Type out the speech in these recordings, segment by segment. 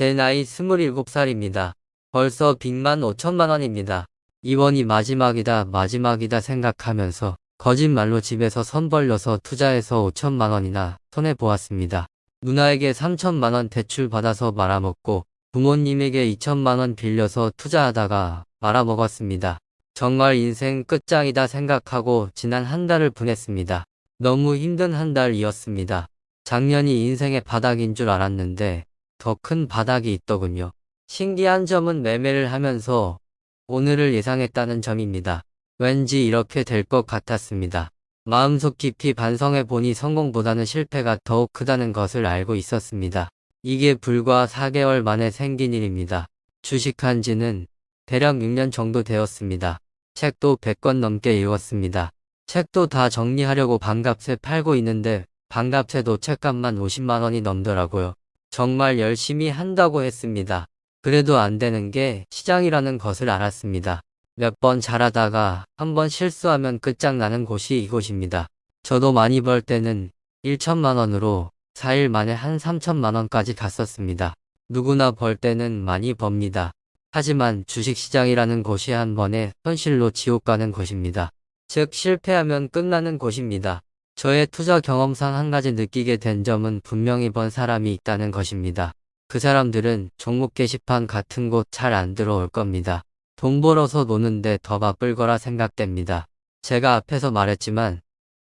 제 나이 27살입니다. 벌써 빚만 5천만 원입니다. 이번이 마지막이다 마지막이다 생각하면서 거짓말로 집에서 선 벌려서 투자해서 5천만 원이나 손해보았습니다. 누나에게 3천만 원 대출 받아서 말아먹고 부모님에게 2천만 원 빌려서 투자하다가 말아먹었습니다. 정말 인생 끝장이다 생각하고 지난 한 달을 보냈습니다. 너무 힘든 한 달이었습니다. 작년이 인생의 바닥인 줄 알았는데 더 큰 바닥이 있더군요. 신기한 점은 매매를 하면서 오늘을 예상했다는 점입니다. 왠지 이렇게 될 것 같았습니다. 마음속 깊이 반성해 보니 성공보다는 실패가 더욱 크다는 것을 알고 있었습니다. 이게 불과 4개월 만에 생긴 일입니다. 주식한 지는 대략 6년 정도 되었습니다. 책도 100권 넘게 읽었습니다. 책도 다 정리하려고 반값에 팔고 있는데 반값에도 책값만 50만원이 넘더라고요. 정말 열심히 한다고 했습니다. 그래도 안 되는 게 시장이라는 것을 알았습니다. 몇 번 잘하다가 한 번 실수하면 끝장나는 곳이 이곳입니다. 저도 많이 벌 때는 1천만 원으로 4일 만에 한 3천만 원까지 갔었습니다. 누구나 벌 때는 많이 법니다. 하지만 주식시장이라는 곳이 한 번에 현실로 지옥 가는 곳입니다. 즉 실패하면 끝나는 곳입니다. 저의 투자 경험상 한 가지 느끼게 된 점은 분명히 번 사람이 있다는 것입니다. 그 사람들은 종목 게시판 같은 곳 잘 안 들어올 겁니다. 돈 벌어서 노는데 더 바쁠 거라 생각됩니다. 제가 앞에서 말했지만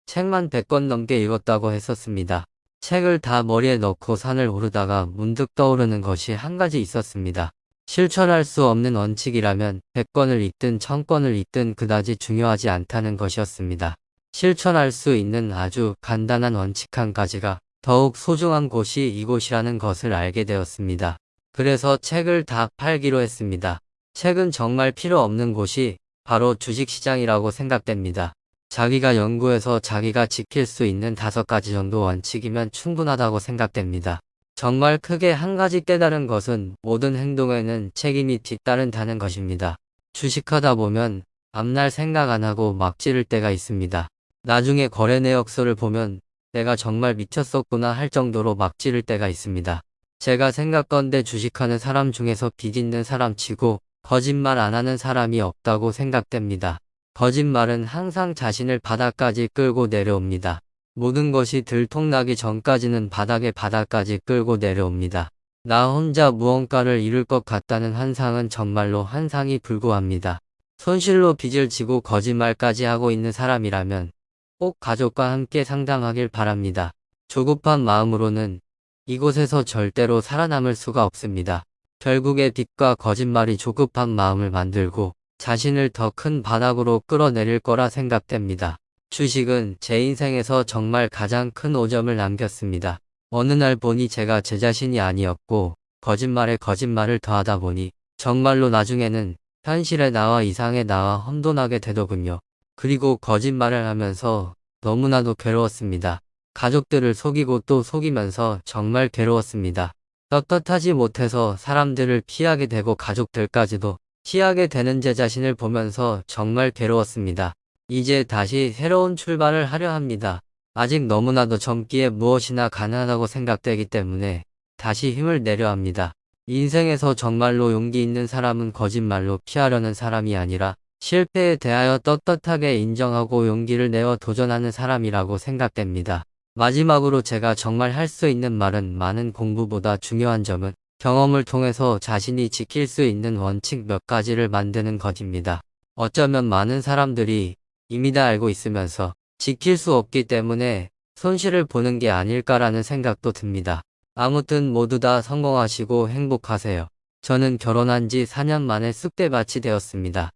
책만 100권 넘게 읽었다고 했었습니다. 책을 다 머리에 넣고 산을 오르다가 문득 떠오르는 것이 한 가지 있었습니다. 실천할 수 없는 원칙이라면 100권을 읽든 1000권을 읽든 그다지 중요하지 않다는 것이었습니다. 실천할 수 있는 아주 간단한 원칙 한 가지가 더욱 소중한 곳이 이곳이라는 것을 알게 되었습니다. 그래서 책을 다 팔기로 했습니다. 책은 정말 필요 없는 곳이 바로 주식시장이라고 생각됩니다. 자기가 연구해서 자기가 지킬 수 있는 다섯 가지 정도 원칙이면 충분하다고 생각됩니다. 정말 크게 한 가지 깨달은 것은 모든 행동에는 책임이 뒤따른다는 것입니다. 주식하다 보면 앞날 생각 안 하고 막 찌를 때가 있습니다. 나중에 거래 내역서를 보면 내가 정말 미쳤었구나 할 정도로 막 찌를 때가 있습니다. 제가 생각건데 주식하는 사람 중에서 빚 있는 사람 치고 거짓말 안 하는 사람이 없다고 생각됩니다. 거짓말은 항상 자신을 바닥까지 끌고 내려옵니다. 모든 것이 들통나기 전까지는 바닥의 바닥까지 끌고 내려옵니다. 나 혼자 무언가를 이룰 것 같다는 환상은 정말로 환상이 불구합니다. 손실로 빚을 지고 거짓말까지 하고 있는 사람이라면 꼭 가족과 함께 상담하길 바랍니다. 조급한 마음으로는 이곳에서 절대로 살아남을 수가 없습니다. 결국에 빚과 거짓말이 조급한 마음을 만들고 자신을 더 큰 바닥으로 끌어내릴 거라 생각됩니다. 주식은 제 인생에서 정말 가장 큰 오점을 남겼습니다. 어느 날 보니 제가 제 자신이 아니었고 거짓말에 거짓말을 더하다 보니 정말로 나중에는 현실의 나와 이상의 나와 혼돈하게 되더군요. 그리고 거짓말을 하면서 너무나도 괴로웠습니다. 가족들을 속이고 또 속이면서 정말 괴로웠습니다. 떳떳하지 못해서 사람들을 피하게 되고 가족들까지도 피하게 되는 제 자신을 보면서 정말 괴로웠습니다. 이제 다시 새로운 출발을 하려 합니다. 아직 너무나도 젊기에 무엇이나 가능하다고 생각되기 때문에 다시 힘을 내려 합니다. 인생에서 정말로 용기 있는 사람은 거짓말로 피하려는 사람이 아니라 실패에 대하여 떳떳하게 인정하고 용기를 내어 도전하는 사람이라고 생각됩니다. 마지막으로 제가 정말 할 수 있는 말은 많은 공부보다 중요한 점은 경험을 통해서 자신이 지킬 수 있는 원칙 몇 가지를 만드는 것입니다. 어쩌면 많은 사람들이 이미 다 알고 있으면서 지킬 수 없기 때문에 손실을 보는 게 아닐까라는 생각도 듭니다. 아무튼 모두 다 성공하시고 행복하세요. 저는 결혼한 지 4년 만에 쑥대밭이 되었습니다.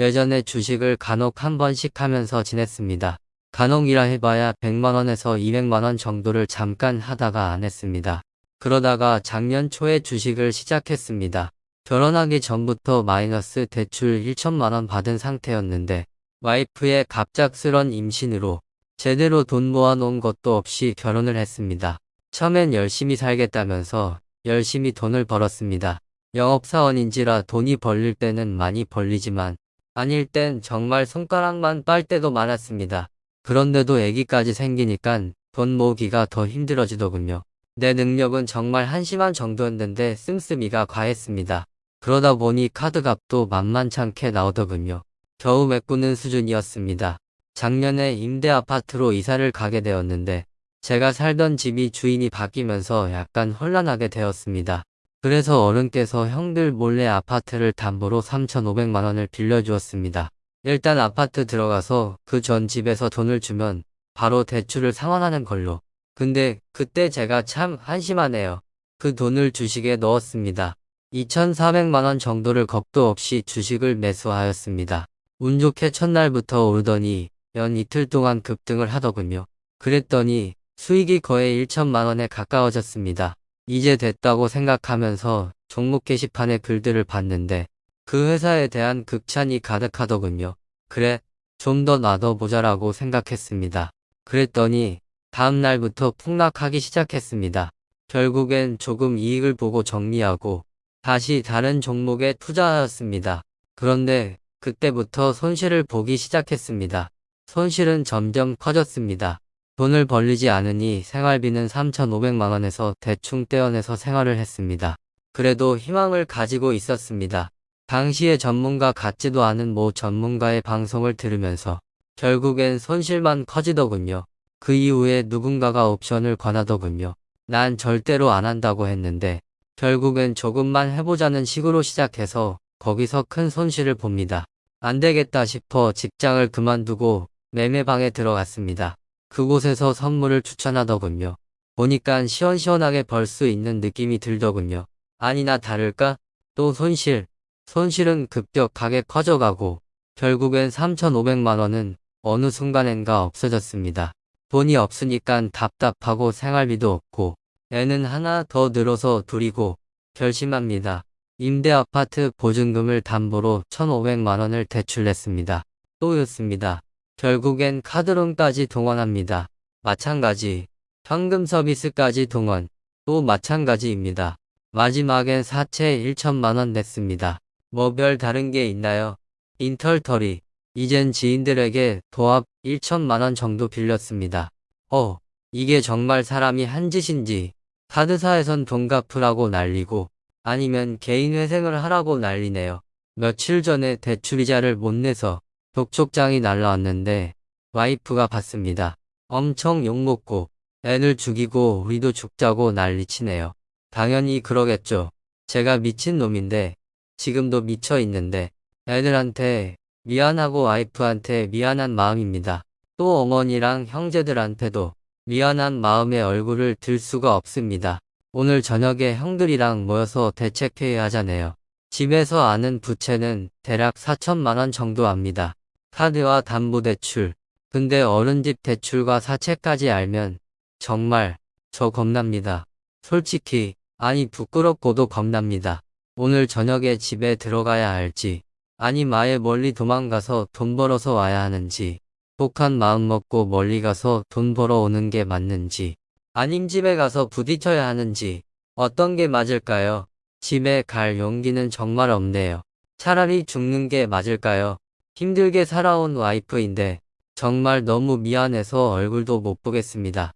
예전에 주식을 간혹 한 번씩 하면서 지냈습니다. 간혹이라 해봐야 100만원에서 200만원 정도를 잠깐 하다가 안 했습니다. 그러다가 작년 초에 주식을 시작했습니다. 결혼하기 전부터 마이너스 대출 1천만원 받은 상태였는데 와이프의 갑작스런 임신으로 제대로 돈 모아놓은 것도 없이 결혼을 했습니다. 처음엔 열심히 살겠다면서 열심히 돈을 벌었습니다. 영업사원인지라 돈이 벌릴 때는 많이 벌리지만 아닐 땐 정말 손가락만 빨 때도 많았습니다. 그런데도 애기까지 생기니깐 돈 모으기가 더 힘들어지더군요. 내 능력은 정말 한심한 정도였는데 씀씀이가 과했습니다. 그러다 보니 카드 값도 만만찮게 나오더군요. 겨우 메꾸는 수준이었습니다. 작년에 임대 아파트로 이사를 가게 되었는데 제가 살던 집이 주인이 바뀌면서 약간 혼란하게 되었습니다. 그래서 어른께서 형들 몰래 아파트를 담보로 3,500만 원을 빌려주었습니다. 일단 아파트 들어가서 그 전 집에서 돈을 주면 바로 대출을 상환하는 걸로. 근데 그때 제가 참 한심하네요. 그 돈을 주식에 넣었습니다. 2,400만 원 정도를 겁도 없이 주식을 매수하였습니다. 운 좋게 첫날부터 오르더니 연 이틀 동안 급등을 하더군요. 그랬더니 수익이 거의 1천만 원에 가까워졌습니다. 이제 됐다고 생각하면서 종목 게시판의 글들을 봤는데 그 회사에 대한 극찬이 가득하더군요. 그래, 좀 더 놔둬보자라고 생각했습니다. 그랬더니 다음 날부터 폭락하기 시작했습니다. 결국엔 조금 이익을 보고 정리하고 다시 다른 종목에 투자하였습니다. 그런데 그때부터 손실을 보기 시작했습니다. 손실은 점점 커졌습니다. 돈을 벌리지 않으니 생활비는 3,500만원에서 대충 떼어내서 생활을 했습니다. 그래도 희망을 가지고 있었습니다. 당시에 전문가 같지도 않은 모 전문가의 방송을 들으면서 결국엔 손실만 커지더군요. 그 이후에 누군가가 옵션을 권하더군요. 난 절대로 안 한다고 했는데 결국엔 조금만 해보자는 식으로 시작해서 거기서 큰 손실을 봅니다. 안 되겠다 싶어 직장을 그만두고 매매방에 들어갔습니다. 그곳에서 선물을 추천하더군요. 보니깐 시원시원하게 벌 수 있는 느낌이 들더군요. 아니나 다를까? 또 손실. 손실은 급격하게 커져가고 결국엔 3,500만원은 어느 순간엔가 없어졌습니다. 돈이 없으니깐 답답하고 생활비도 없고 애는 하나 더 늘어서 둘이고 결심합니다. 임대 아파트 보증금을 담보로 1,500만원을 대출냈습니다. 또였습니다. 결국엔 카드론까지 동원합니다. 마찬가지. 현금 서비스까지 동원. 또 마찬가지입니다. 마지막엔 사채 1천만원 냈습니다. 뭐 별 다른 게 있나요? 인털터리. 이젠 지인들에게 도합 1천만원 정도 빌렸습니다. 어, 이게 정말 사람이 한 짓인지 카드사에선 돈 갚으라고 난리고 아니면 개인 회생을 하라고 난리네요. 며칠 전에 대출이자를 못 내서 독촉장이 날라왔는데 와이프가 봤습니다. 엄청 욕먹고 애를 죽이고 우리도 죽자고 난리치네요. 당연히 그러겠죠. 제가 미친 놈인데 지금도 미쳐 있는데 애들한테 미안하고 와이프한테 미안한 마음입니다. 또 어머니랑 형제들한테도 미안한 마음에 얼굴을 들 수가 없습니다. 오늘 저녁에 형들이랑 모여서 대책회의 하자네요. 집에서 아는 부채는 대략 4천만원 정도 압니다. 카드와 담보대출. 근데 어른집 대출과 사채까지 알면 정말 저 겁납니다. 솔직히 아니 부끄럽고도 겁납니다. 오늘 저녁에 집에 들어가야 할지 아니 마에 멀리 도망가서 돈 벌어서 와야 하는지 독한 마음 먹고 멀리 가서 돈 벌어 오는 게 맞는지 아님 집에 가서 부딪혀야 하는지 어떤 게 맞을까요? 집에 갈 용기는 정말 없네요. 차라리 죽는 게 맞을까요? 힘들게 살아온 와이프인데 정말 너무 미안해서 얼굴도 못 보겠습니다.